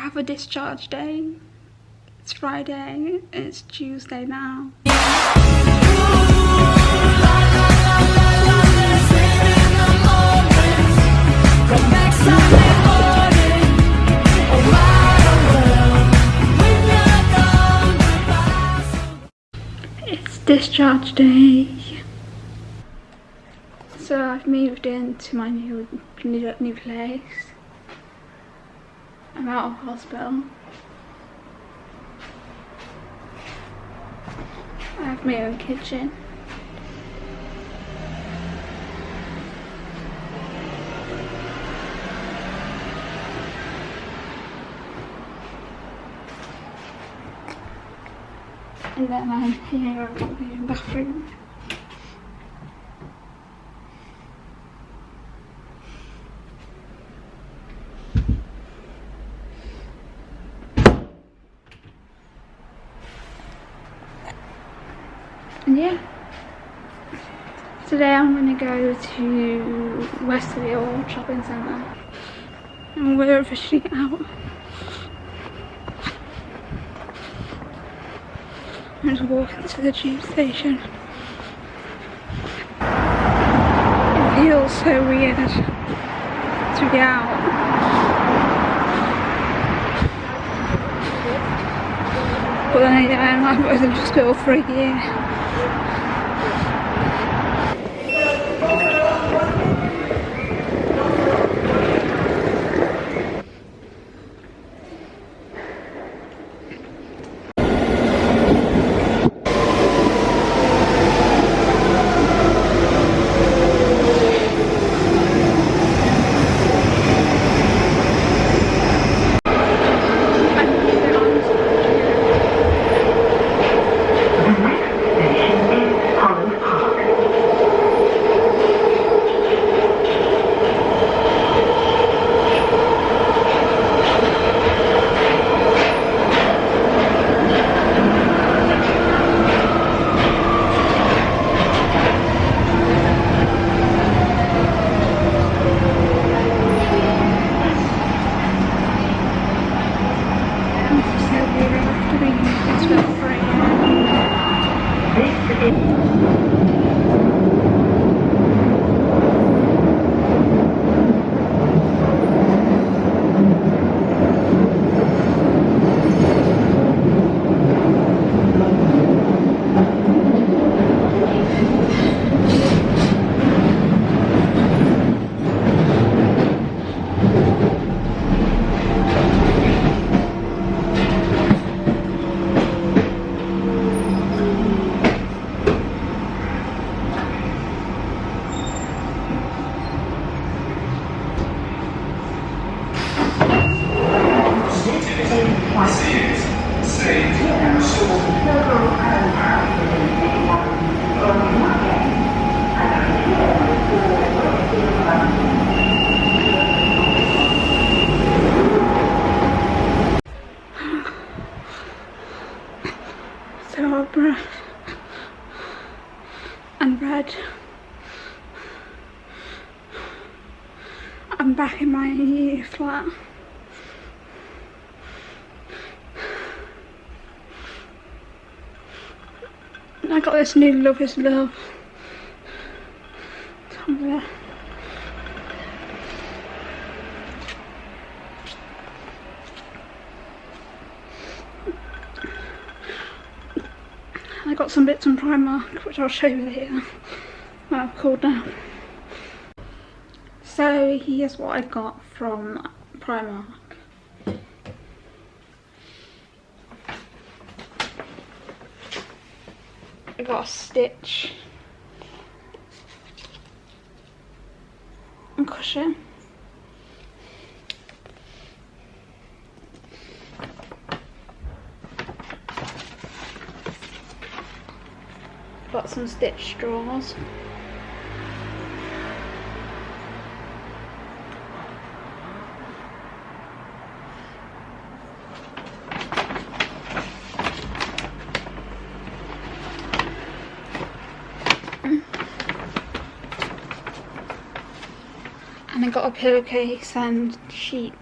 have a discharge day. It's Friday, it's Tuesday now. It's discharge day. So I've moved into my new, new, new place. Out of hospital. I have my own kitchen. And then I'm here in the bathroom. And yeah. Today I'm going to go to Westfield Shopping Centre. And we're officially out. I'm just walking to the tube station. It feels so weird to be out. But then again, to just go for a I'm back in my flat. I got this new Love is Love. I got some bits from Primark which I'll show you later when I've cooled down. So here's what I got from Primark. I got a stitch cushion. Got some stitch straws. And I got a pillowcase and sheets